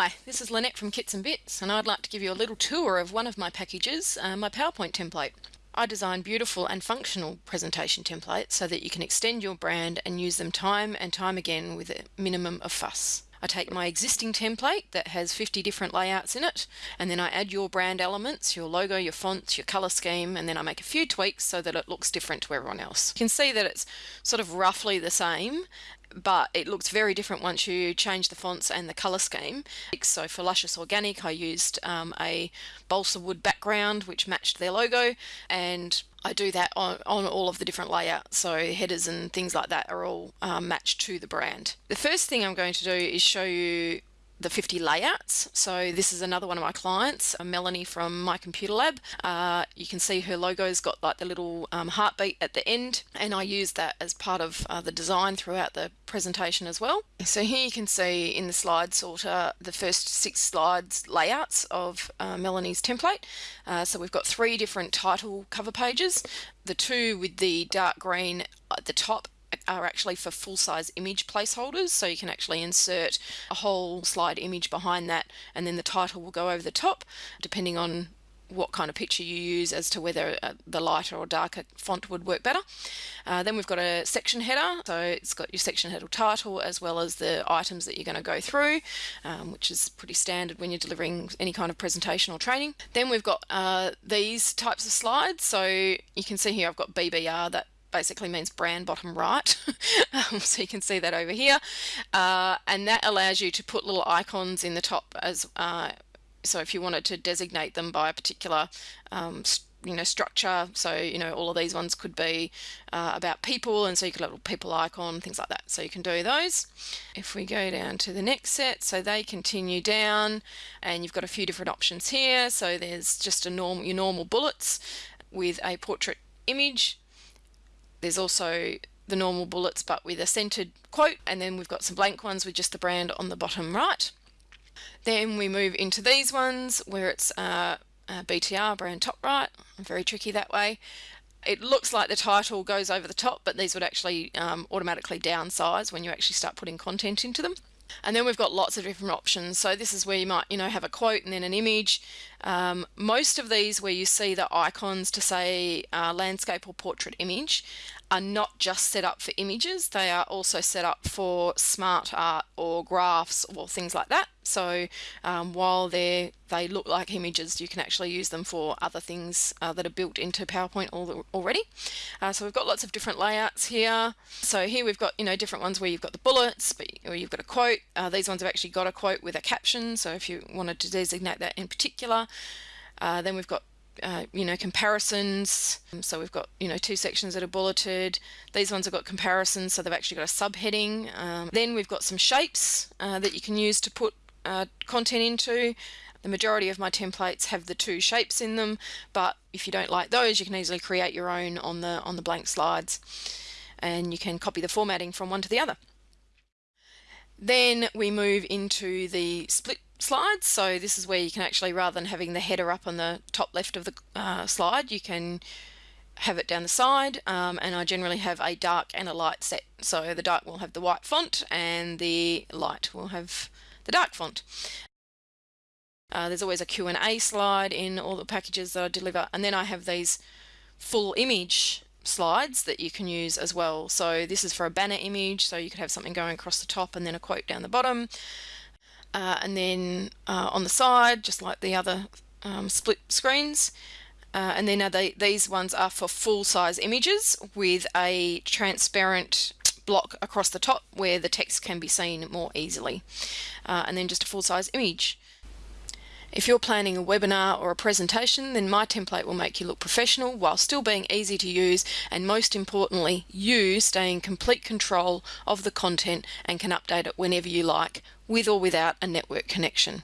Hi, this is Lynette from Kits and Bits and I'd like to give you a little tour of one of my packages, uh, my PowerPoint template. I design beautiful and functional presentation templates so that you can extend your brand and use them time and time again with a minimum of fuss. I take my existing template that has 50 different layouts in it and then I add your brand elements, your logo, your fonts, your color scheme and then I make a few tweaks so that it looks different to everyone else. You can see that it's sort of roughly the same but it looks very different once you change the fonts and the color scheme. So for Luscious Organic I used um, a balsa wood background which matched their logo and I do that on, on all of the different layouts so headers and things like that are all um, matched to the brand. The first thing I'm going to do is show you the 50 layouts. So this is another one of my clients, Melanie from My Computer Lab. Uh, you can see her logo's got like the little um, heartbeat at the end and I use that as part of uh, the design throughout the presentation as well. So here you can see in the slide sorter the first six slides layouts of uh, Melanie's template. Uh, so we've got three different title cover pages. The two with the dark green at the top are actually for full-size image placeholders so you can actually insert a whole slide image behind that and then the title will go over the top depending on what kind of picture you use as to whether uh, the lighter or darker font would work better. Uh, then we've got a section header, so it's got your section header title as well as the items that you're going to go through, um, which is pretty standard when you're delivering any kind of presentation or training. Then we've got uh, these types of slides, so you can see here I've got BBR, that basically means brand bottom right. Um, so you can see that over here. Uh, and that allows you to put little icons in the top as uh, so if you wanted to designate them by a particular um, you know structure so you know all of these ones could be uh, about people and so you could have a little people icon things like that. So you can do those. If we go down to the next set so they continue down and you've got a few different options here. So there's just a normal your normal bullets with a portrait image there's also the normal bullets but with a centered quote and then we've got some blank ones with just the brand on the bottom right. Then we move into these ones where it's uh, uh, BTR, brand top right, very tricky that way. It looks like the title goes over the top but these would actually um, automatically downsize when you actually start putting content into them. And then we've got lots of different options. So this is where you might, you know, have a quote and then an image. Um, most of these where you see the icons to say uh, landscape or portrait image are not just set up for images, they are also set up for smart art or graphs or things like that. So um, while they they look like images, you can actually use them for other things uh, that are built into PowerPoint already. Uh, so we've got lots of different layouts here. So here we've got you know different ones where you've got the bullets, but or you've got a quote. Uh, these ones have actually got a quote with a caption. So if you wanted to designate that in particular, uh, then we've got uh, you know comparisons. So we've got you know two sections that are bulleted. These ones have got comparisons so they've actually got a subheading. Um, then we've got some shapes uh, that you can use to put uh, content into. The majority of my templates have the two shapes in them but if you don't like those you can easily create your own on the on the blank slides and you can copy the formatting from one to the other. Then we move into the split slides. So this is where you can actually, rather than having the header up on the top left of the uh, slide, you can have it down the side um, and I generally have a dark and a light set. So the dark will have the white font and the light will have the dark font. Uh, there's always a Q&A slide in all the packages that I deliver and then I have these full image slides that you can use as well. So this is for a banner image so you could have something going across the top and then a quote down the bottom uh, and then uh, on the side just like the other um, split screens. Uh, and then they, these ones are for full-size images with a transparent block across the top where the text can be seen more easily. Uh, and then just a full-size image if you're planning a webinar or a presentation, then my template will make you look professional while still being easy to use and most importantly, you stay in complete control of the content and can update it whenever you like with or without a network connection.